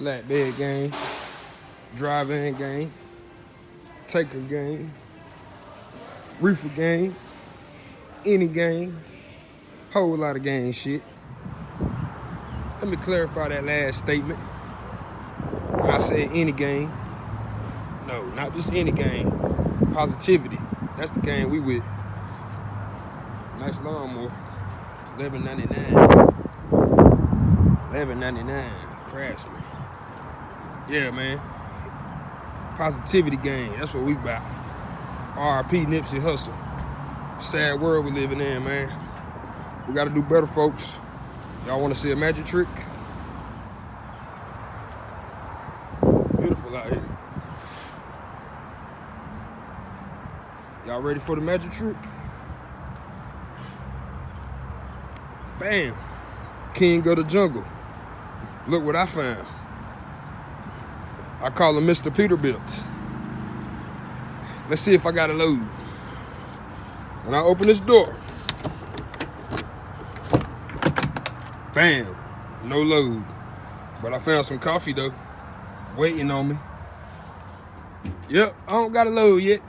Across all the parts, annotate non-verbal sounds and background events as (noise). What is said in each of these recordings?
flatbed game, drive-in game, taker game, reefer game, any game, whole lot of game shit. Let me clarify that last statement. When I said any game, no, not just any game, positivity. That's the game we with. Nice lawnmower, eleven ninety nine. Eleven ninety nine, Craftsman. Yeah, man. Positivity game. That's what we about. RP Nipsey Hussle. Sad world we living in, man. We gotta do better, folks. Y'all wanna see a magic trick? Beautiful out here. Y'all ready for the magic trick? Bam. King of the jungle. Look what I found. I call him Mr. Peterbilt. Let's see if I got a load. When I open this door, bam, no load. But I found some coffee though, waiting on me. Yep, I don't got a load yet.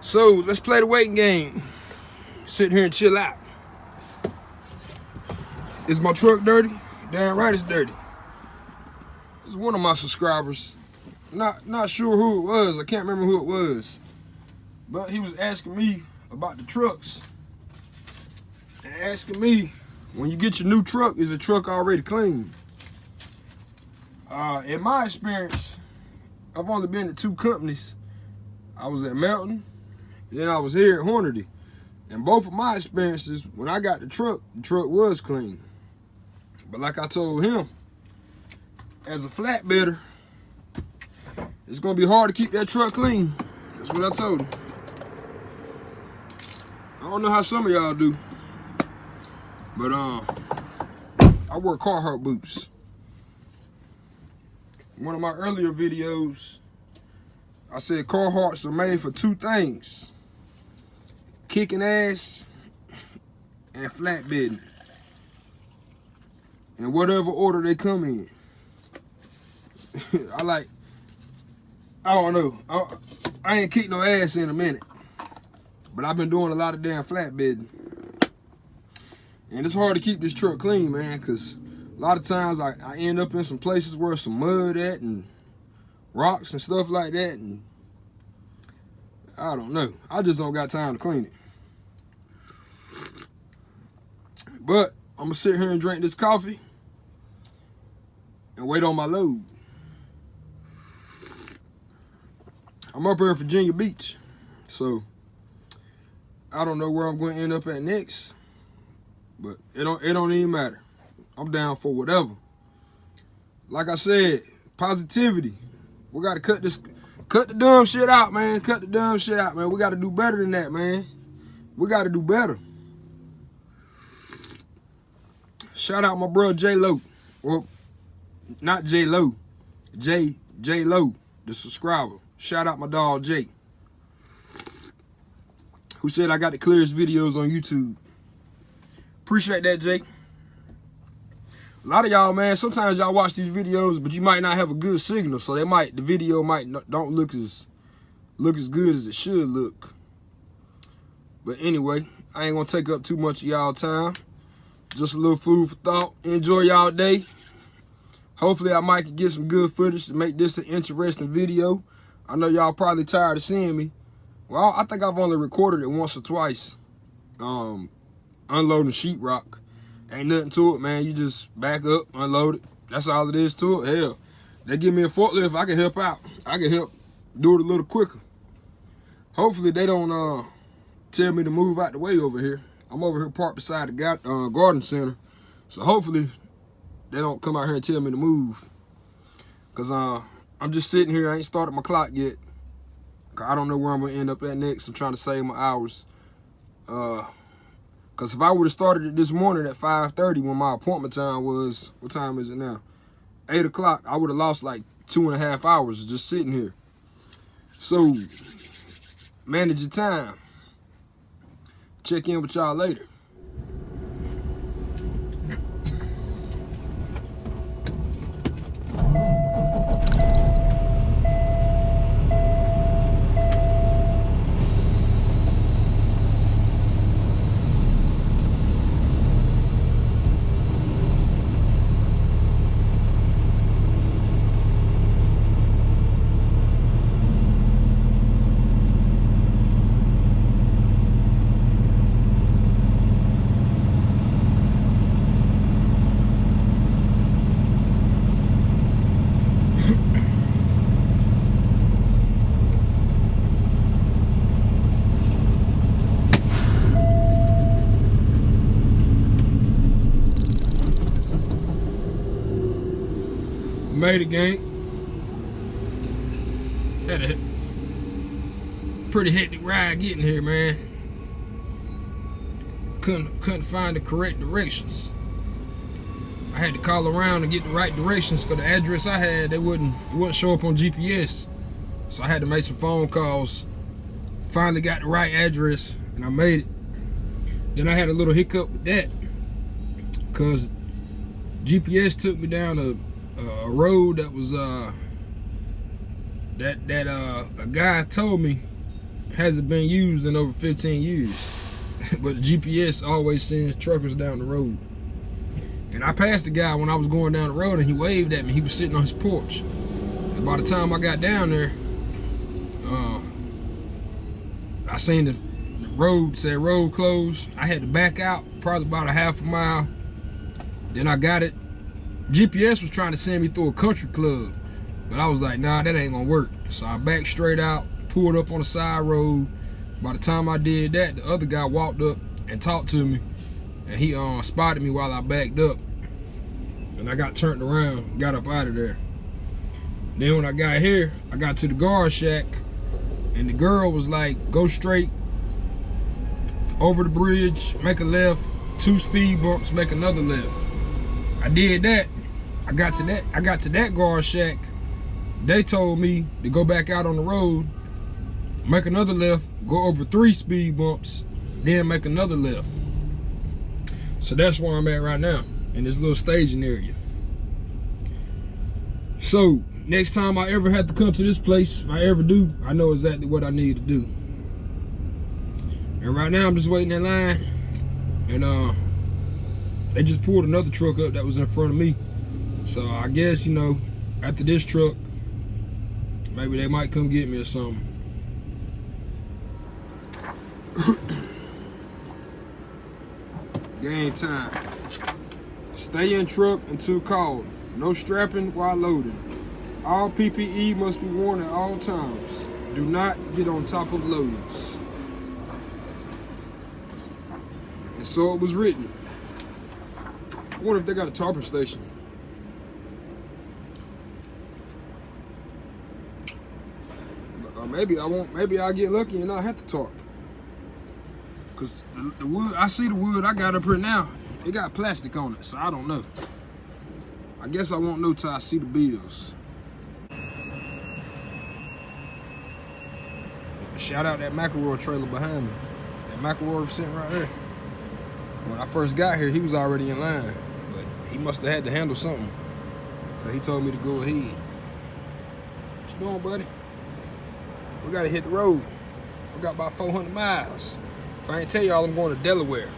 So let's play the waiting game. Sit here and chill out. Is my truck dirty? Damn right it's dirty. It's one of my subscribers. Not not sure who it was. I can't remember who it was. But he was asking me about the trucks. And asking me, when you get your new truck, is the truck already clean? Uh, in my experience, I've only been to two companies. I was at Melton, then I was here at Hornady. And both of my experiences, when I got the truck, the truck was clean. But like I told him, as a flatbedder, it's gonna be hard to keep that truck clean. That's what I told him. I don't know how some of y'all do, but um, I wear Carhartt boots. One of my earlier videos, I said Carhartts are made for two things. Kicking ass and flatbedding. In whatever order they come in. (laughs) I like, I don't know. I, I ain't kicked no ass in a minute. But I've been doing a lot of damn flatbedding. And it's hard to keep this truck clean, man, because a lot of times I, I end up in some places where some mud at and rocks and stuff like that. And I don't know. I just don't got time to clean it. But I'm going to sit here and drink this coffee and wait on my load. I'm up here in Virginia Beach, so I don't know where I'm going to end up at next, but it don't it don't even matter. I'm down for whatever. Like I said, positivity. We got to cut this, cut the dumb shit out, man. Cut the dumb shit out, man. We got to do better than that, man. We got to do better. Shout out my bro J Lo. Well, not J Lo. J J Lo, the subscriber. Shout out my dog Jay. Who said I got the clearest videos on YouTube. Appreciate that, Jay. A lot of y'all, man, sometimes y'all watch these videos, but you might not have a good signal, so they might the video might not, don't look as look as good as it should look. But anyway, I ain't gonna take up too much of y'all time. Just a little food for thought. Enjoy y'all day. Hopefully I might get some good footage to make this an interesting video. I know y'all probably tired of seeing me. Well, I think I've only recorded it once or twice. Um, unloading sheetrock. Ain't nothing to it, man. You just back up, unload it. That's all it is to it. Hell, they give me a forklift, I can help out. I can help do it a little quicker. Hopefully they don't uh, tell me to move out the way over here. I'm over here parked beside the uh, garden center. So hopefully they don't come out here and tell me to move. Cause uh, I'm just sitting here. I ain't started my clock yet. I don't know where I'm gonna end up at next. I'm trying to save my hours. Uh, Cause if I would have started it this morning at 5.30 when my appointment time was, what time is it now? 8 o'clock, I would have lost like two and a half hours just sitting here. So, manage your time. Check in with y'all later. It, gang. Had a pretty hectic ride getting here, man. Couldn't couldn't find the correct directions. I had to call around and get the right directions because the address I had, they wouldn't it wouldn't show up on GPS. So I had to make some phone calls. Finally got the right address and I made it. Then I had a little hiccup with that because GPS took me down a, a road that was uh that that uh a guy told me hasn't been used in over 15 years. (laughs) but GPS always sends truckers down the road. And I passed the guy when I was going down the road and he waved at me. He was sitting on his porch. And by the time I got down there, uh, I seen the, the road said road closed. I had to back out probably about a half a mile. Then I got it. GPS was trying to send me through a country club. But I was like, nah, that ain't gonna work. So I backed straight out, pulled up on the side road. By the time I did that, the other guy walked up and talked to me and he uh, spotted me while I backed up. And I got turned around, got up out of there. Then when I got here, I got to the guard shack, and the girl was like, go straight over the bridge, make a left, two speed bumps, make another left. I did that. I got to that, I got to that guard shack. They told me to go back out on the road, make another left, go over three speed bumps, then make another left. So that's where I'm at right now, in this little staging area. So, next time I ever have to come to this place, if I ever do, I know exactly what I need to do. And right now, I'm just waiting in line. And uh, they just pulled another truck up that was in front of me. So I guess, you know, after this truck, maybe they might come get me or something. (coughs) Game time. Stay in truck until called. No strapping while loading. All PPE must be worn at all times. Do not get on top of loads. And so it was written. Wonder if they got a tarping station. Or maybe I won't. Maybe I'll get lucky and not have to tarp. Cause the, the, wood, I see the wood I got up here now. It got plastic on it, so I don't know. I guess I won't know till I see the bills. Shout out that McElroy trailer behind me. That McElroy sitting right there. When I first got here, he was already in line, but he must have had to handle something. Cause he told me to go ahead. What you doing, buddy? We gotta hit the road. We got about 400 miles. If I ain't tell y'all, I'm going to Delaware.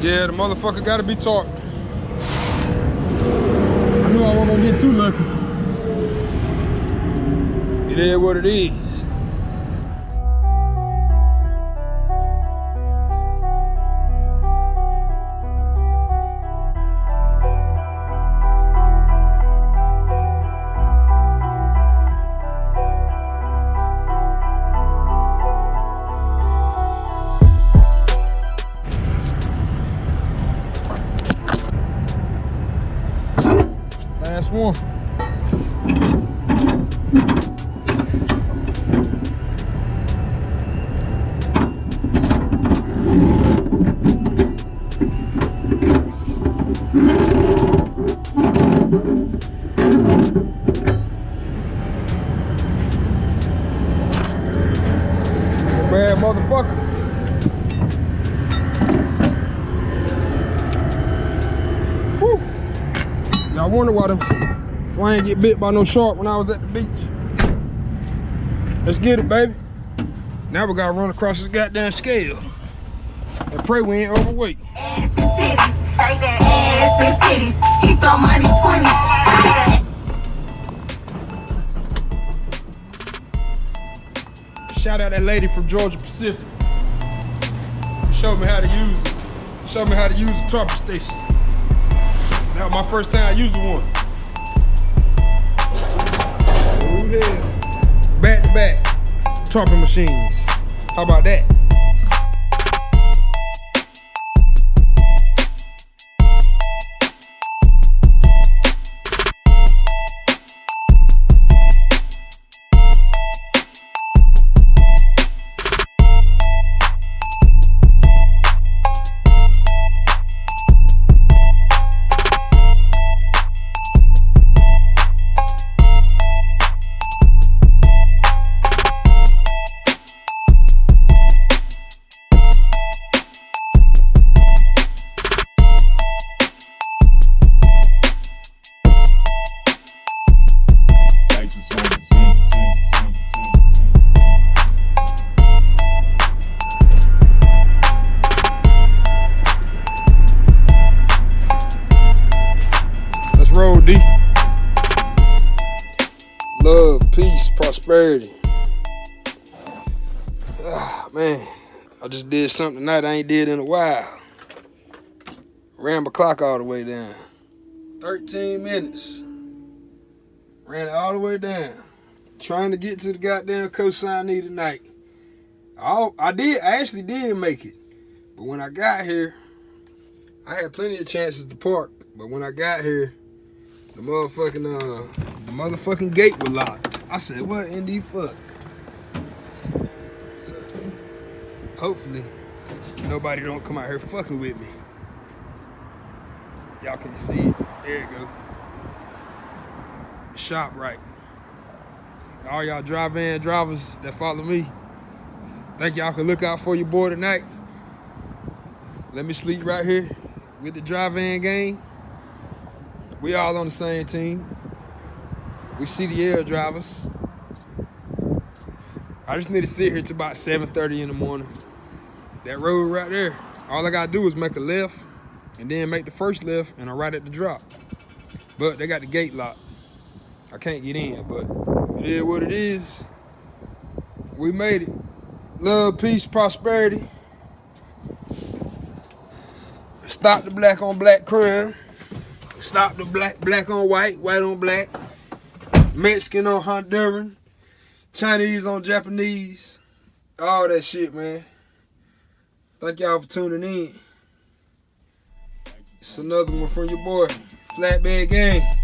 Yeah, the motherfucker gotta be taught. I knew I wasn't gonna get too lucky. It is what it is. Y'all wonder why, the, why I ain't get bit by no shark when I was at the beach. Let's get it, baby. Now we gotta run across this goddamn scale. And pray we ain't overweight. ass and titties. Ass and titties. He throw money 20. Shout out that lady from Georgia Pacific. Showed me how to use it. Showed me how to use the tarping station. That was my first time using one. Tarping machines. How about that? Peace, prosperity. Ah, man, I just did something tonight I ain't did in a while. Ran my clock all the way down. 13 minutes. Ran it all the way down. Trying to get to the goddamn consignee tonight. I, I did, I actually did make it. But when I got here, I had plenty of chances to park. But when I got here, the motherfucking uh the motherfucking gate was locked. I said, what in the fuck? So hopefully nobody don't come out here fucking with me. Y'all can see it. There you go. ShopRite. All y'all drive in drivers that follow me. Think y'all can look out for your boy tonight. Let me sleep right here with the drive-in gang. We all on the same team. We CDL drivers. I just need to sit here till about 7.30 in the morning. That road right there, all I gotta do is make a left and then make the first left and I'm right at the drop. But they got the gate locked. I can't get in, but it is what it is. We made it. Love, peace, prosperity. Stop the black on black crime. Stop the black black on white, white on black. Mexican on Honduran. Chinese on Japanese. All that shit, man. Thank y'all for tuning in. It's another one from your boy, Flatbed Gang.